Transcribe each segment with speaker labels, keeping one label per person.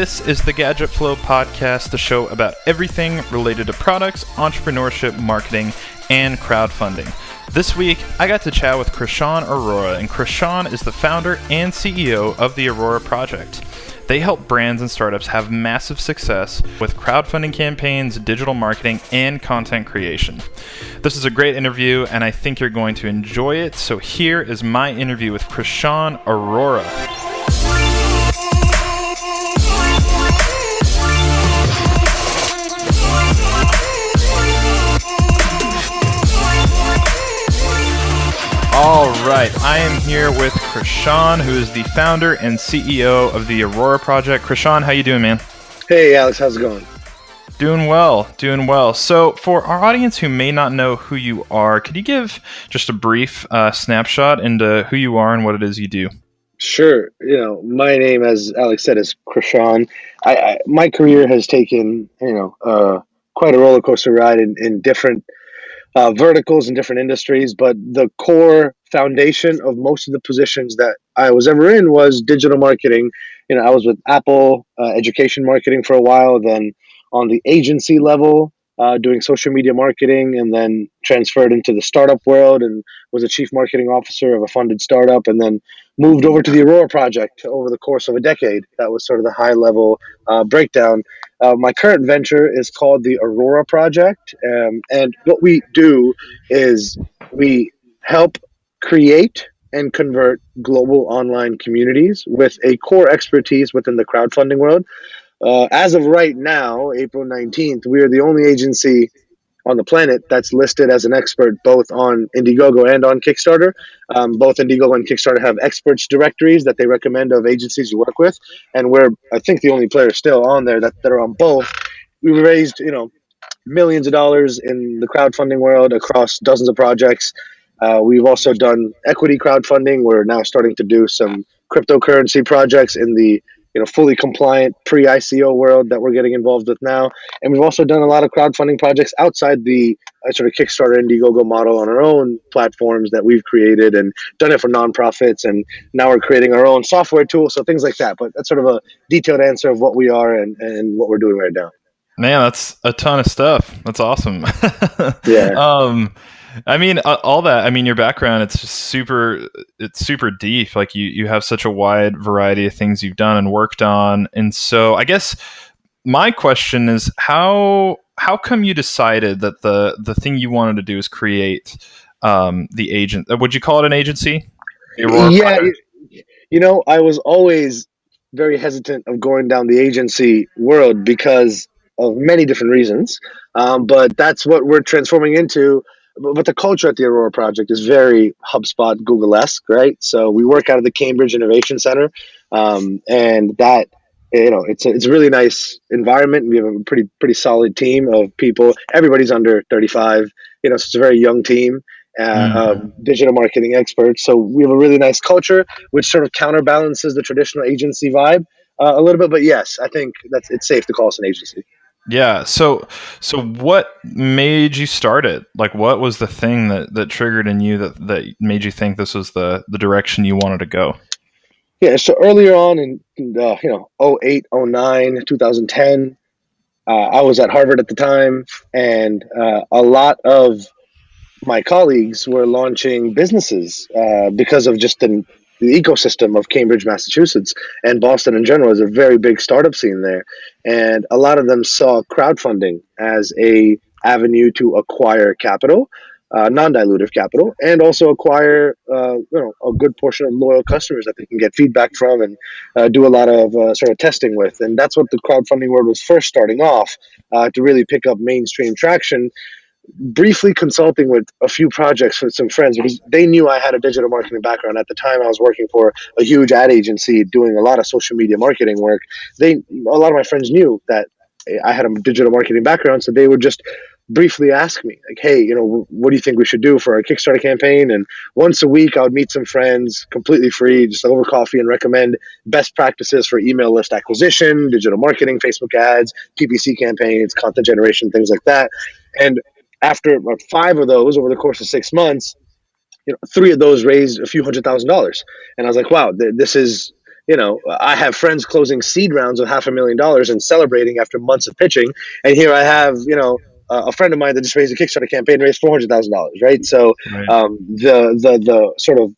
Speaker 1: This is the Gadget Flow podcast, the show about everything related to products, entrepreneurship, marketing, and crowdfunding. This week, I got to chat with Krishan Arora, and Krishan is the founder and CEO of the Arora Project. They help brands and startups have massive success with crowdfunding campaigns, digital marketing, and content creation. This is a great interview, and I think you're going to enjoy it. So, here is my interview with Krishan Arora. Right, I am here with Krishan, who is the founder and CEO of the Arora Project. Krishan, how you doing, man?
Speaker 2: Hey, Alex, how's it going?
Speaker 1: Doing well, doing well. So, for our audience who may not know who you are, could you give just a brief uh, snapshot into who you are and what it is you do?
Speaker 2: Sure. You know, my name, as Alex said, is Krishan. I, I my career has taken you know uh, quite a roller coaster ride in, in different uh, verticals in different industries, but the core foundation of most of the positions that I was ever in was digital marketing. You know, I was with Apple uh, education marketing for a while, then on the agency level, uh, doing social media marketing, and then transferred into the startup world and was a chief marketing officer of a funded startup, and then moved over to the Arora project over the course of a decade. That was sort of the high level uh, breakdown. Uh, my current venture is called the Arora Project. Um, and what we do is we help create and convert global online communities with a core expertise within the crowdfunding world. Uh, as of right now, April 19th, we are the only agency on the planet that's listed as an expert both on Indiegogo and on Kickstarter. Um, both Indiegogo and Kickstarter have experts directories that they recommend of agencies you work with, and we're I think the only player still on there that, that are on both. We raised you know millions of dollars in the crowdfunding world across dozens of projects. Uh, we've also done equity crowdfunding. We're now starting to do some cryptocurrency projects in the you know fully compliant pre ICO world that we're getting involved with now, and we've also done a lot of crowdfunding projects outside the uh, sort of Kickstarter Indiegogo model on our own platforms that we've created and done it for nonprofits, and now we're creating our own software tool, so things like that. But that's sort of a detailed answer of what we are and, and what we're doing right now.
Speaker 1: Man, that's a ton of stuff. That's awesome.
Speaker 2: yeah.
Speaker 1: Um, I mean, uh, all that. I mean, your background it's super. It's super deep. Like you, you have such a wide variety of things you've done and worked on. And so, I guess my question is how how come you decided that the the thing you wanted to do is create um, the agent? Uh, would you call it an agency?
Speaker 2: Yeah, you know, I was always very hesitant of going down the agency world because of many different reasons. Um, but that's what we're transforming into but the culture at the Arora Project is very HubSpot Google esque, right? So we work out of the Cambridge Innovation Center, um, and that you know it's a, it's a really nice environment. We have a pretty pretty solid team of people. Everybody's under thirty five. You know, so it's a very young team. Uh, mm-hmm. of digital marketing experts. So we have a really nice culture, which sort of counterbalances the traditional agency vibe uh, a little bit. But yes, I think that's it's safe to call us an agency.
Speaker 1: Yeah. So so what made you start it? Like what was the thing that that triggered in you that that made you think this was the the direction you wanted to go?
Speaker 2: Yeah, so earlier on in uh, you know 08, 09, 2010, uh, I was at Harvard at the time and uh, a lot of my colleagues were launching businesses uh, because of just the the ecosystem of Cambridge, Massachusetts, and Boston in general is a very big startup scene there, and a lot of them saw crowdfunding as a avenue to acquire capital, uh, non-dilutive capital, and also acquire uh, you know a good portion of loyal customers that they can get feedback from and uh, do a lot of uh, sort of testing with, and that's what the crowdfunding world was first starting off uh, to really pick up mainstream traction briefly consulting with a few projects with some friends because they knew I had a digital marketing background. At the time, I was working for a huge ad agency doing a lot of social media marketing work. They, a lot of my friends knew that I had a digital marketing background, so they would just briefly ask me like hey you know what do you think we should do for our kickstarter campaign and once a week i would meet some friends completely free just over coffee and recommend best practices for email list acquisition digital marketing facebook ads ppc campaigns content generation things like that and after about five of those over the course of six months, you know, three of those raised a few hundred thousand dollars. And I was like, wow, th- this is, you know, I have friends closing seed rounds of half a million dollars and celebrating after months of pitching, and here I have, you know, uh, a friend of mine that just raised a Kickstarter campaign raised four hundred thousand dollars, right? So right. Um, the the the sort of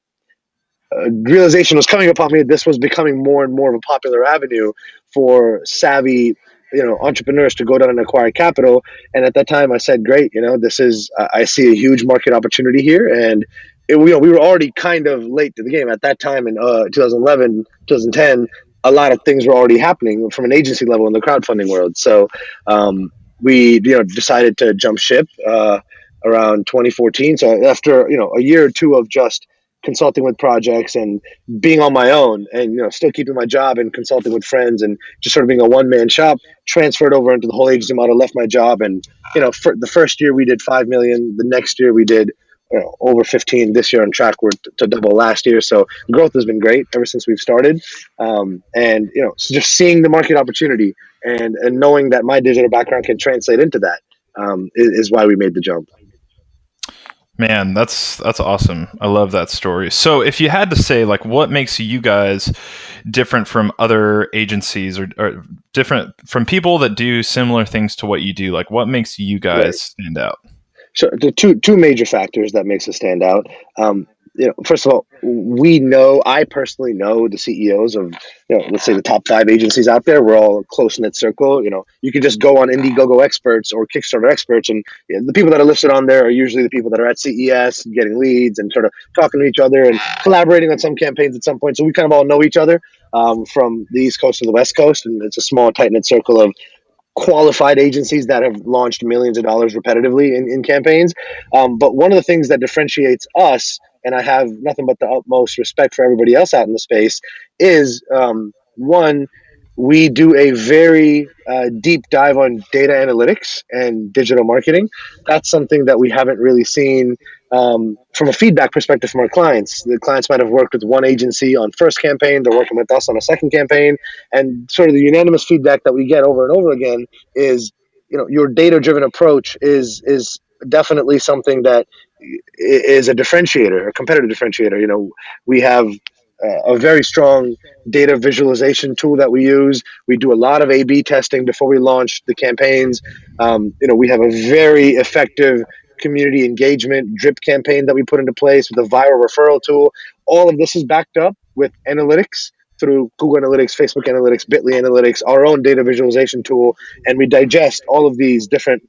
Speaker 2: uh, realization was coming upon me that this was becoming more and more of a popular avenue for savvy you know entrepreneurs to go down and acquire capital. And at that time i said great you know this is i see a huge market opportunity here. And it, you know, we were already kind of late to the game. At that time in uh, 2011 2010 a lot of things were already happening from an agency level in the crowdfunding world. So um, we you know decided to jump ship uh, around 2014 so after you know a year or two of just consulting with projects and being on my own and you know still keeping my job and consulting with friends and just sort of being a one man shop transferred over into the whole agency model left my job and you know for the first year we did 5 million the next year we did you know, over 15 this year on track we're t- to double last year. So growth has been great ever since we've started. Um, and you know so just seeing the market opportunity and and knowing that my digital background can translate into that um, is, is why we made the jump
Speaker 1: Man, that's that's awesome. I love that story. So, if you had to say, like, what makes you guys different from other agencies or, or different from people that do similar things to what you do, like, what makes you guys right. stand out?
Speaker 2: So, the two two major factors that makes us stand out. Um, you know, first of all, we know, I personally know the CEOs of, you know, let's say the top five agencies out there. We're all close knit circle. You know, you can just go on Indiegogo experts or Kickstarter experts, and you know, the people that are listed on there are usually the people that are at CES getting leads and sort of talking to each other and collaborating on some campaigns at some point. So we kind of all know each other um, from the East Coast to the West Coast, and it's a small, tight knit circle of qualified agencies that have launched millions of dollars repetitively in, in campaigns. Um, but one of the things that differentiates us and I have nothing but the utmost respect for everybody else out in the space, is um, one, we do a very uh, deep dive on data analytics and digital marketing. That's something that we haven't really seen um, from a feedback perspective from our clients. The clients might have worked with one agency on first campaign, they're working with us on a second campaign, and sort of the unanimous feedback that we get over and over again is, you know, your data driven approach is is definitely something that is a differentiator, a competitive differentiator. You know, we have a very strong data visualization tool that we use. We do a lot of A/B testing before we launch the campaigns. Um, you know, we have a very effective community engagement drip campaign that we put into place with a viral referral tool. All of this is backed up with analytics through Google Analytics, Facebook Analytics, Bitly Analytics, our own data visualization tool, and we digest all of these different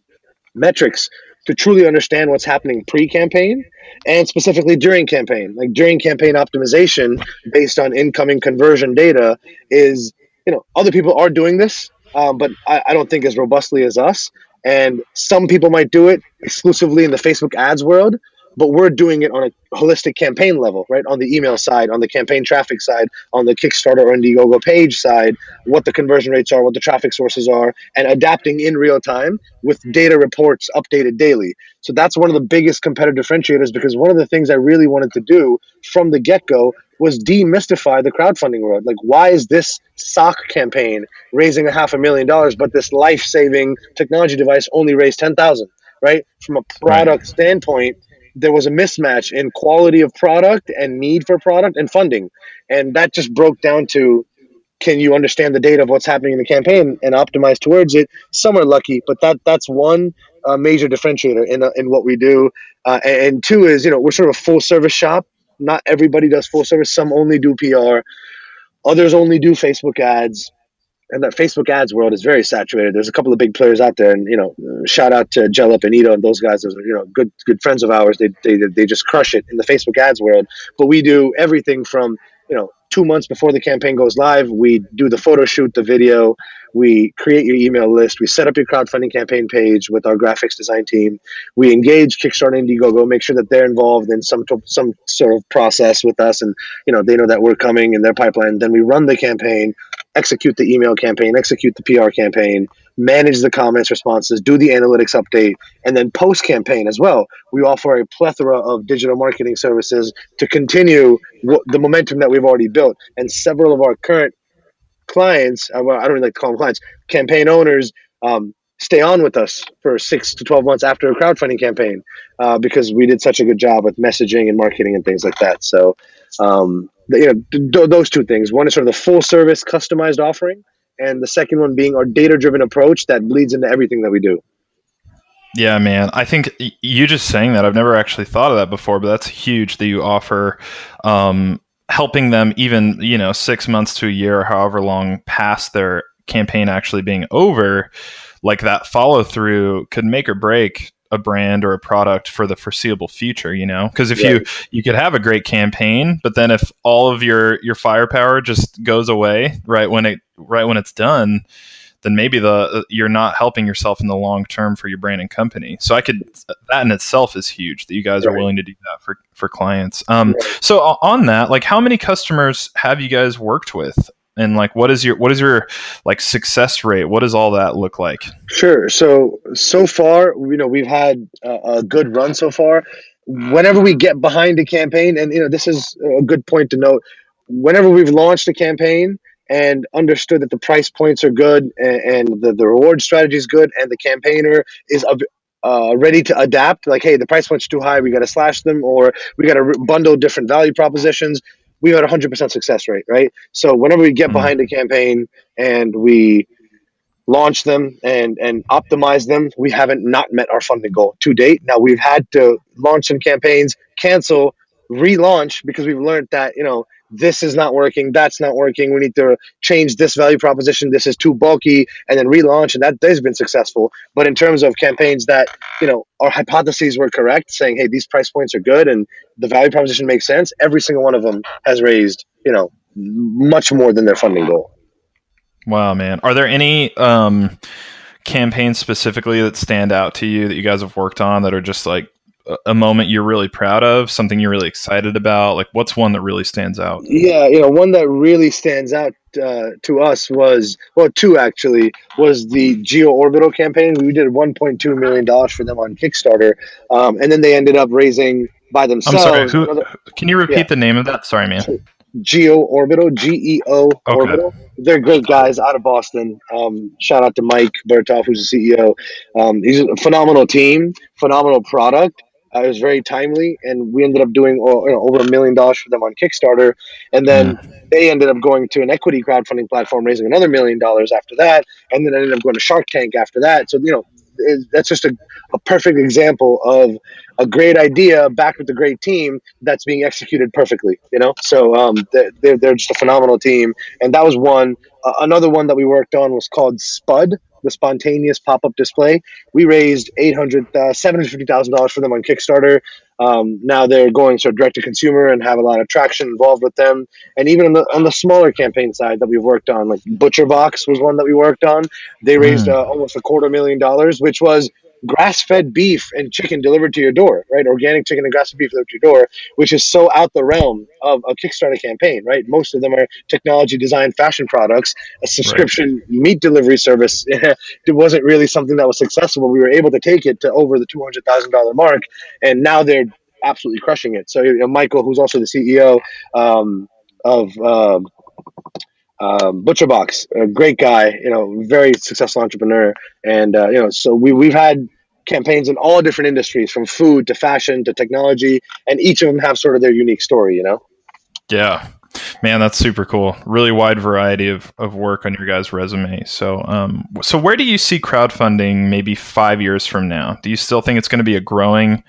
Speaker 2: metrics to truly understand what's happening pre-campaign and specifically during campaign. Like during campaign optimization based on incoming conversion data is, you know, other people are doing this, um, but I, I don't think as robustly as us. And some people might do it exclusively in the Facebook ads world, but we're doing it on a holistic campaign level, right? On the email side, on the campaign traffic side, on the Kickstarter or Indiegogo page side, what the conversion rates are, what the traffic sources are, and adapting in real time with mm-hmm. data reports updated daily. So that's one of the biggest competitive differentiators because one of the things I really wanted to do from the get go was demystify the crowdfunding world. Like, why is this sock campaign raising a half a million dollars, but this life saving technology device only raised 10,000? Right? From a product right. standpoint, there was a mismatch in quality of product and need for product and funding. And that just broke down to can you understand the data of what's happening in the campaign and optimize towards it? Some are lucky, but that that's one uh, major differentiator in, uh, in what we do. Uh, and two is, you know, we're sort of a full service shop. Not everybody does full service. Some only do PR. Others only do Facebook ads and that Facebook ads world is very saturated. There's a couple of big players out there, and you know, shout out to Jellop and Ito and those guys. Those are you know good good friends of ours. They, they they just crush it in the Facebook ads world. But we do everything from you know two months before the campaign goes live, we do the photo shoot, the video, we create your email list, we set up your crowdfunding campaign page with our graphics design team, we engage Kickstarter, Indiegogo, make sure that they're involved in some some sort of process with us, and you know they know that we're coming in their pipeline. Then we run the campaign, execute the email campaign, execute the PR campaign, manage the comments responses, do the analytics update, and then post campaign as well. We offer a plethora of digital marketing services to continue the momentum that we've already built. And several of our current clients, uh, I don't really like to call them clients, campaign owners, um, stay on with us for six to 12 months after a crowdfunding campaign uh, because we did such a good job with messaging and marketing and things like that. So, um, you know, th- those two things. One is sort of the full service customized offering, and the second one being our data driven approach that bleeds into everything that we do.
Speaker 1: Yeah, man. I think you just saying that, I've never actually thought of that before, but that's huge that you offer um, helping them even, you know, six months to a year or however long past their campaign actually being over. Like that follow through could make or break a brand or a product for the foreseeable future you know because if right. you you could have a great campaign but then if all of your your firepower just goes away right when it right when it's done then maybe the you're not helping yourself in the long term for your brand and company. So I could that in itself is huge that you guys right. are willing to do that for for clients. Um, right. So on that, like, how many customers have you guys worked with? And like, what is your what is your like success rate? What does all that look like?
Speaker 2: Sure. So so far, you know, we've had a, a good run so far. Whenever we get behind a campaign, and you know, this is a good point to note. Whenever we've launched a campaign, and understood that the price points are good and, and the, the reward strategy is good and the campaigner is uh, ready to adapt like hey the price point's too high we got to slash them or we got to bundle different value propositions we had a 100% success rate right so whenever we get mm-hmm. behind a campaign and we launch them and and optimize them we haven't not met our funding goal to date now we've had to launch some campaigns cancel relaunch because we've learned that you know this is not working, that's not working. We need to change this value proposition. This is too bulky, and then relaunch, and that has been successful. But in terms of campaigns that you know our hypotheses were correct, saying hey these price points are good and the value proposition makes sense, every single one of them has raised you know much more than their funding goal.
Speaker 1: Wow, man! Are there any um, campaigns specifically that stand out to you that you guys have worked on that are just like a moment you're really proud of, something you're really excited about? Like, what's one that really stands out?
Speaker 2: Yeah, you know, one that really stands out uh, to us was well, two actually was the Geo Orbital campaign. We did 1.2 million dollars for them on Kickstarter, um, and then they ended up raising by themselves.
Speaker 1: I'm sorry. Who, another, can you repeat yeah. the name of that? Sorry, man.
Speaker 2: Geo Orbital, G E O Orbital. They're great guys out of Boston. Um, shout out to Mike Burtov, who's the CEO. Um, he's a phenomenal team, phenomenal product. Uh, it was very timely, and we ended up doing uh, you know, over a million dollars for them on Kickstarter, and then mm. they ended up going to an equity crowdfunding platform, raising another million dollars after that, and then ended up going to Shark Tank after that. So you know, it, that's just a, a perfect example of a great idea backed with a great team that's being executed perfectly. You know, so um, they're they're just a phenomenal team, and that was one. Uh, another one that we worked on was called Spud the spontaneous pop-up display. We raised eight hundred, uh, seven hundred fifty thousand dollars for them on Kickstarter. Um, now they're going sort of direct to consumer and have a lot of traction involved with them. And even on the on the smaller campaign side that we've worked on, like Butcher Box was one that we worked on. They raised mm. uh, almost a quarter million dollars, which was grass-fed beef and chicken delivered to your door, right? Organic chicken and grass-fed beef delivered to your door, which is so out the realm of a Kickstarter campaign, right? Most of them are technology designed fashion products. A subscription right. meat delivery service it wasn't really something that was successful. We were able to take it to over the two hundred thousand dollar mark, and now they're absolutely crushing it. So you know, Michael, who's also the CEO um, of. Um, um, ButcherBox, a great guy, you know, very successful entrepreneur, and uh, you know, so we we've had campaigns in all different industries, from food to fashion to technology, and each of them have sort of their unique story, you know.
Speaker 1: Yeah, man, that's super cool. Really wide variety of, of work on your guys' resume. So, um, so where do you see crowdfunding maybe five years from now? Do you still think it's going to be a growing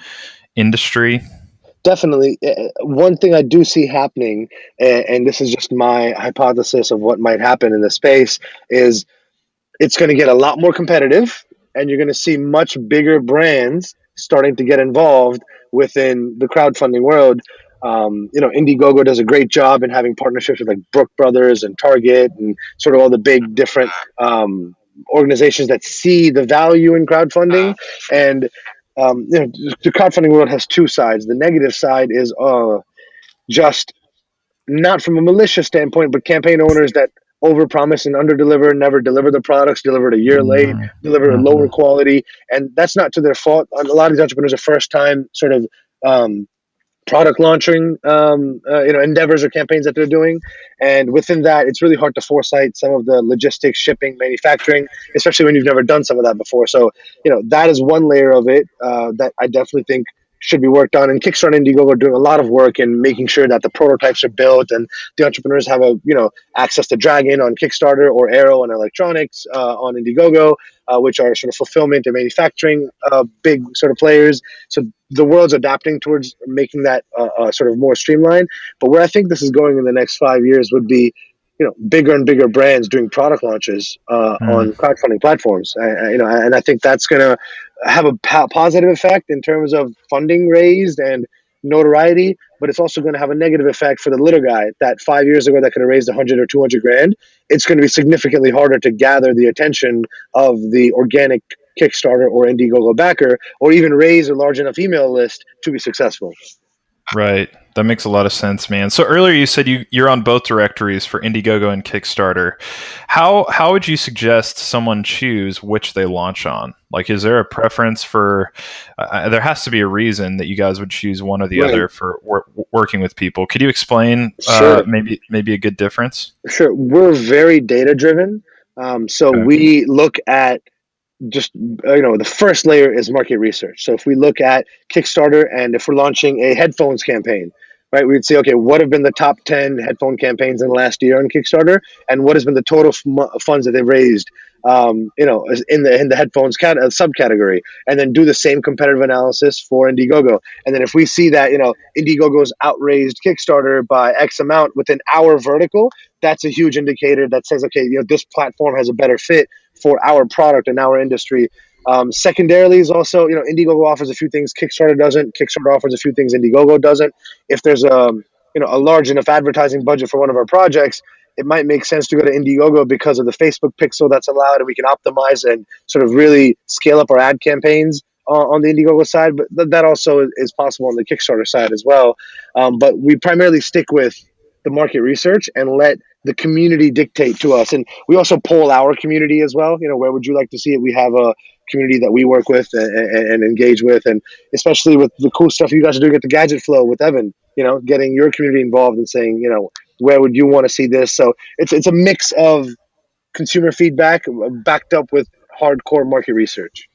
Speaker 1: industry?
Speaker 2: definitely uh, one thing i do see happening and this is just my hypothesis of what might happen in the space is it's going to get a lot more competitive and you're going to see much bigger brands starting to get involved within the crowdfunding world. Um, you know indiegogo does a great job in having partnerships with like brook brothers and target and sort of all the big different um, organizations that see the value in crowdfunding. And um, you know, the crowdfunding world has two sides. The negative side is uh, just not from a malicious standpoint, but campaign owners that overpromise and underdeliver, never deliver the products, deliver it a year mm-hmm. late, deliver mm-hmm. a lower quality, and that's not to their fault. A lot of these entrepreneurs are first time sort of um, product launching um, uh, you know endeavors or campaigns that they're doing and within that it's really hard to foresight some of the logistics shipping manufacturing especially when you've never done some of that before so you know that is one layer of it uh, that i definitely think should be worked on and kickstarter and indiegogo are doing a lot of work in making sure that the prototypes are built and the entrepreneurs have a you know access to dragon on kickstarter or arrow and electronics uh, on indiegogo uh, which are sort of fulfillment and manufacturing uh, big sort of players so the world's adapting towards making that uh, uh, sort of more streamlined. But where I think this is going in the next five years would be, you know, bigger and bigger brands doing product launches uh, mm. on crowdfunding platforms. I, you know, and I think that's going to have a positive effect in terms of funding raised and notoriety, but it's also going to have a negative effect for the little guy that five years ago that could have raised 100 or 200 grand. It's going to be significantly harder to gather the attention of the organic Kickstarter or Indiegogo backer, or even raise a large enough email list to be successful.
Speaker 1: Right. That makes a lot of sense, man. So earlier you said you, you're on both directories for Indiegogo and Kickstarter. How how would you suggest someone choose which they launch on? Like, is there a preference for? Uh, there has to be a reason that you guys would choose one or the right. other for wor- working with people. Could you explain uh, sure. uh, maybe maybe a good difference?
Speaker 2: Sure. We're very data driven. Um, so okay. we look at just you know the first layer is market research. So if we look at kickstarter and if we're launching a headphones campaign right we'd say okay what have been the top 10 headphone campaigns in the last year on kickstarter? And what has been the total f- funds that they've raised um, you know in the in the headphones cat- uh, subcategory and then do the same competitive analysis for indiegogo and then if we see that you know indiegogo's outraised kickstarter by x amount within our vertical that's a huge indicator that says okay you know this platform has a better fit for our product and our industry. Um, secondarily is also, you know, Indiegogo offers a few things Kickstarter doesn't. Kickstarter offers a few things Indiegogo doesn't. If there's a, you know, a large enough advertising budget for one of our projects, it might make sense to go to Indiegogo because of the Facebook pixel that's allowed, and we can optimize and sort of really scale up our ad campaigns uh, on the Indiegogo side. But th- that also is possible on the Kickstarter side as well. Um, but we primarily stick with the market research and let the community dictate to us. And we also poll our community as well. You know, where would you like to see it? We have a community that we work with and, and, and, engage with, and especially with the cool stuff you guys are doing at the Gadget Flow with Evan. You know, getting your community involved and saying, you know, where would you want to see this? So it's it's a mix of consumer feedback backed up with hardcore market research.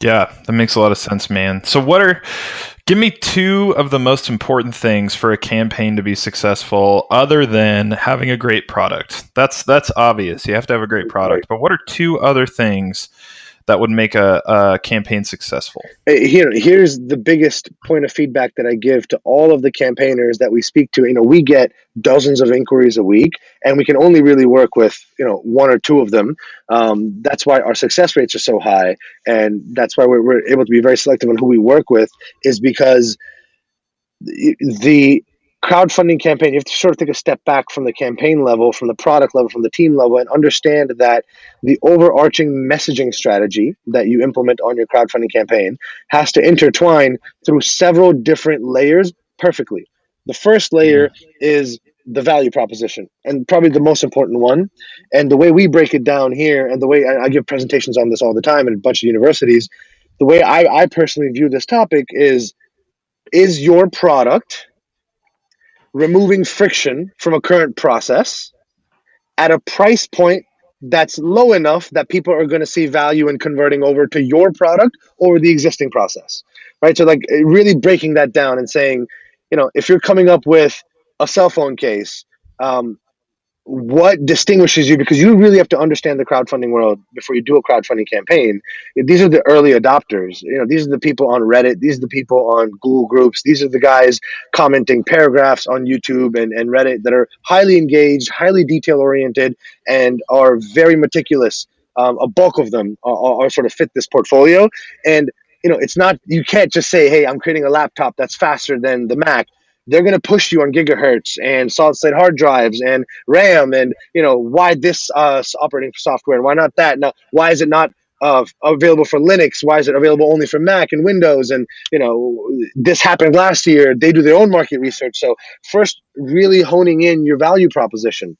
Speaker 1: Yeah, that makes a lot of sense, man. So, what are give me two of the most important things for a campaign to be successful, other than having a great product? That's that's obvious. You have to have a great product, but what are two other things that would make a, a campaign successful?
Speaker 2: Here, here's the biggest point of feedback that I give to all of the campaigners that we speak to. You know, we get dozens of inquiries a week, and we can only really work with you know one or two of them. Um, that's why our success rates are so high, and that's why we're, we're able to be very selective on who we work with. Is because the crowdfunding campaign, you have to sort of take a step back from the campaign level, from the product level, from the team level, and understand that the overarching messaging strategy that you implement on your crowdfunding campaign has to intertwine through several different layers perfectly. The first layer is the value proposition, and probably the most important one. And the way we break it down here, and the way I, I give presentations on this all the time in a bunch of universities, the way I, I personally view this topic is is your product removing friction from a current process at a price point that's low enough that people are going to see value in converting over to your product or the existing process right? So like really breaking that down and saying you know if you're coming up with a cell phone case um, what distinguishes you because you really have to understand the crowdfunding world before you do a crowdfunding campaign. These are the early adopters. You know these are the people on reddit. These are the people on google groups. These are the guys commenting paragraphs on youtube and, and reddit that are highly engaged highly detail oriented and are very meticulous. Um, a bulk of them are, are sort of fit this portfolio. And you know it's not you can't just say hey i'm creating a laptop that's faster than the mac they're going to push you on gigahertz and solid state hard drives and RAM and you know why this uh, operating software and why not that? Now why is it not uh, available for Linux? Why is it available only for Mac and Windows? And you know this happened last year. They do their own market research. So first really honing in your value proposition.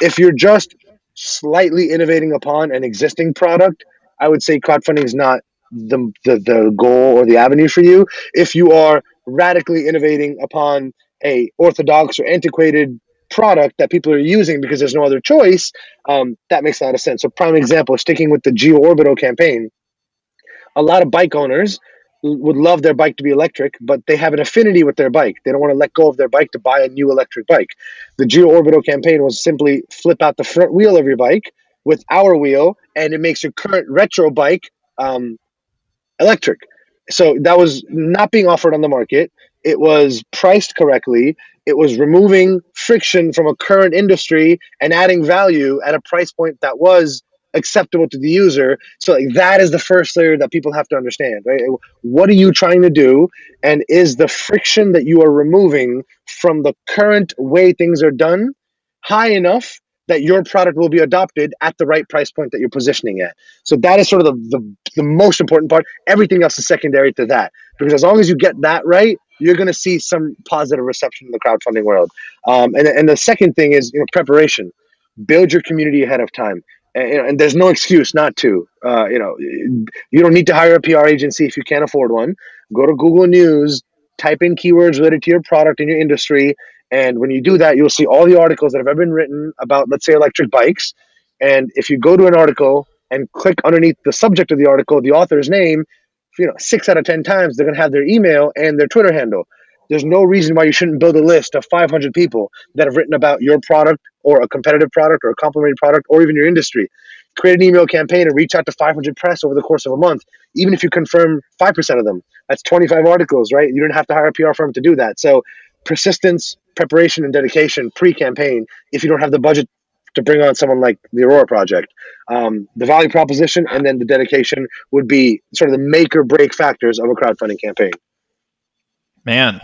Speaker 2: If you're just slightly innovating upon an existing product I would say crowdfunding is not the, the the goal or the avenue for you. If you are radically innovating upon a orthodox or antiquated product that people are using because there's no other choice, um, that makes a lot of sense. So, prime example, sticking with the Geo Orbital campaign, a lot of bike owners would love their bike to be electric, but they have an affinity with their bike. They don't want to let go of their bike to buy a new electric bike. The Geo Orbital campaign was simply flip out the front wheel of your bike with our wheel, and it makes your current retro bike um, electric. So that was not being offered on the market. It was priced correctly. It was removing friction from a current industry and adding value at a price point that was acceptable to the user. So like that is the first layer that people have to understand, right? What are you trying to do? And is the friction that you are removing from the current way things are done high enough that your product will be adopted at the right price point that you're positioning at. So that is sort of the, the, the most important part. Everything else is secondary to that. Because as long as you get that right, you're going to see some positive reception in the crowdfunding world. Um, and, and the second thing is you know preparation. Build your community ahead of time and, and there's no excuse not to. Uh, you know, you don't need to hire a PR agency if you can't afford one. Go to Google News, type in keywords related to your product and your industry, and when you do that, you'll see all the articles that have ever been written about, let's say, electric bikes. And if you go to an article and click underneath the subject of the article, the author's name, you know, six out of ten times they're going to have their email and their Twitter handle. There's no reason why you shouldn't build a list of 500 people that have written about your product or a competitive product or a complementary product or even your industry. Create an email campaign and reach out to 500 press over the course of a month, even if you confirm 5% of them. That's 25 articles, right? You don't have to hire a PR firm to do that. So, persistence, preparation, and dedication pre campaign if you don't have the budget to bring on someone like the Arora Project. Um, the value proposition and then the dedication would be sort of the make or break factors of a crowdfunding campaign
Speaker 1: man,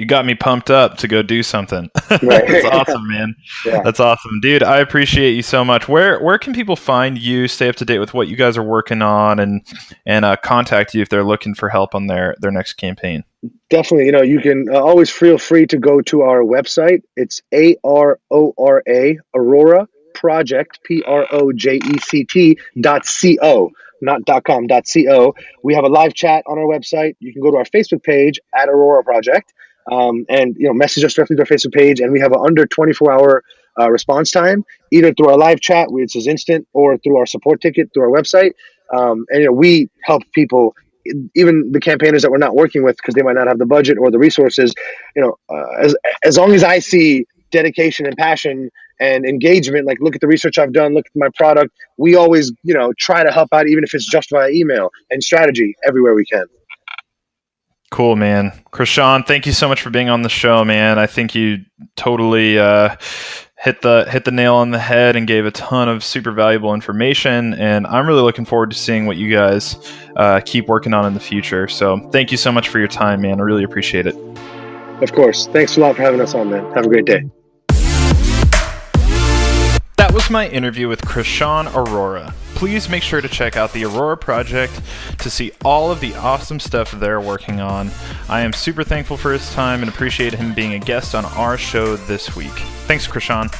Speaker 1: you got me pumped up to go do something. That's awesome, man. Yeah. That's awesome, dude. I appreciate you so much. Where where can people find you? Stay up to date with what you guys are working on, and and uh, contact you if they're looking for help on their their next campaign.
Speaker 2: Definitely, you know, you can uh, always feel free to go to our website. It's a r o r a Arora Project P R O J E C T dot c o not .com, .co. We have a live chat on our website. You can go to our Facebook page at Arora Project um, and you know message us directly to our Facebook page. And we have an under 24 hour uh, response time, either through our live chat, which is instant, or through our support ticket through our website. Um, and you know we help people even the campaigners that we're not working with because they might not have the budget or the resources you know uh, as as long as i see dedication and passion and engagement like look at the research i've done look at my product we always you know try to help out even if it's just via email and strategy everywhere we can
Speaker 1: cool man. Krishan thank you so much for being on the show man. I think you totally uh, hit the hit the nail on the head and gave a ton of super valuable information and i'm really looking forward to seeing what you guys uh, keep working on in the future. So thank you so much for your time man. I really appreciate it.
Speaker 2: Of course. Thanks a lot for having us on man. Have a great day.
Speaker 1: That was my interview with Krishan Arora. Please make sure to check out the Arora Project to see all of the awesome stuff they're working on. I am super thankful for his time and appreciate him being a guest on our show this week. Thanks, Krishan.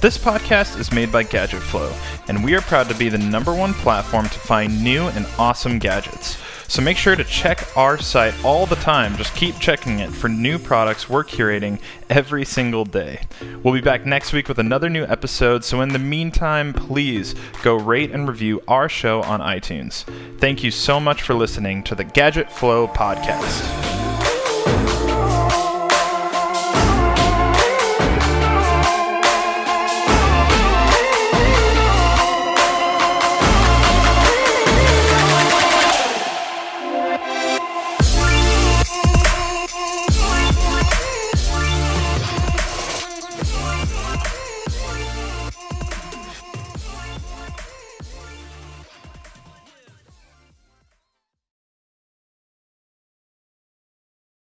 Speaker 1: This podcast is made by Gadget Flow, and we are proud to be the number one platform to find new and awesome gadgets. So make sure to check our site all the time. Just keep checking it for new products we're curating every single day. We'll be back next week with another new episode. So in the meantime, please go rate and review our show on iTunes. Thank you so much for listening to the Gadget Flow podcast.